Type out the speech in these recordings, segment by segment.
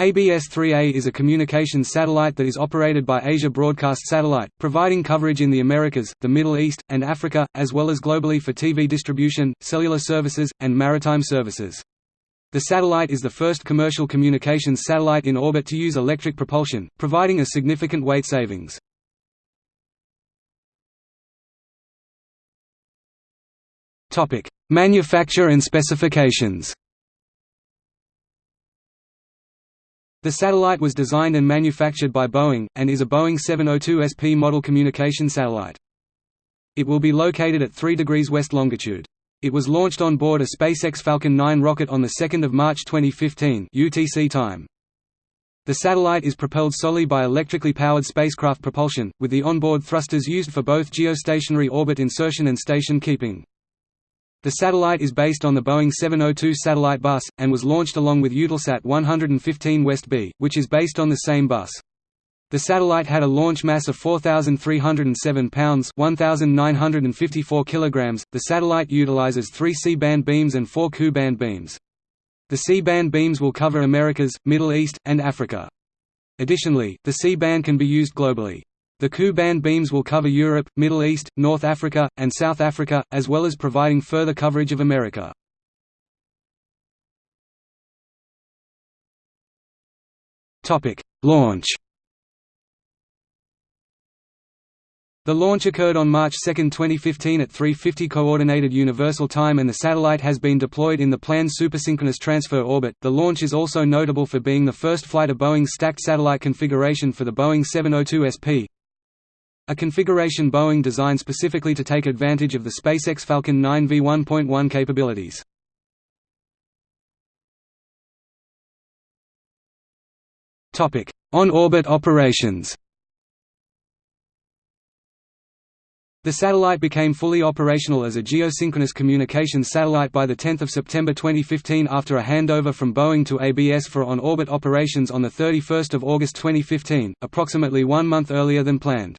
ABS-3A is a communications satellite that is operated by Asia Broadcast Satellite, providing coverage in the Americas, the Middle East, and Africa, as well as globally for TV distribution, cellular services, and maritime services. The satellite is the first commercial communications satellite in orbit to use electric propulsion, providing a significant weight savings. Manufacture and specifications The satellite was designed and manufactured by Boeing, and is a Boeing 702 SP model communication satellite. It will be located at 3 degrees west longitude. It was launched on board a SpaceX Falcon 9 rocket on 2 March 2015 UTC time. The satellite is propelled solely by electrically powered spacecraft propulsion, with the onboard thrusters used for both geostationary orbit insertion and station keeping. The satellite is based on the Boeing 702 satellite bus, and was launched along with Eutelsat 115 West B, which is based on the same bus. The satellite had a launch mass of 4,307 pounds 1,954 kilograms. .The satellite utilizes three C-band beams and four Ku-band beams. The C-band beams will cover Americas, Middle East, and Africa. Additionally, the C-band can be used globally. The Ku-band beams will cover Europe, Middle East, North Africa, and South Africa, as well as providing further coverage of America. Launch The launch occurred on March 2, 2015 at 3.50 Coordinated Universal Time and the satellite has been deployed in the planned supersynchronous transfer orbit. The launch is also notable for being the first flight of Boeing's stacked satellite configuration for the Boeing 702 SP, a configuration Boeing designed specifically to take advantage of the SpaceX Falcon 9 V1.1 capabilities. On-orbit operations The satellite became fully operational as a geosynchronous communications satellite by 10 September 2015 after a handover from Boeing to ABS for on-orbit operations on 31 August 2015, approximately one month earlier than planned.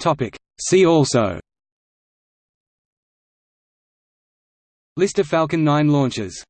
Topic. See also List of Falcon 9 launches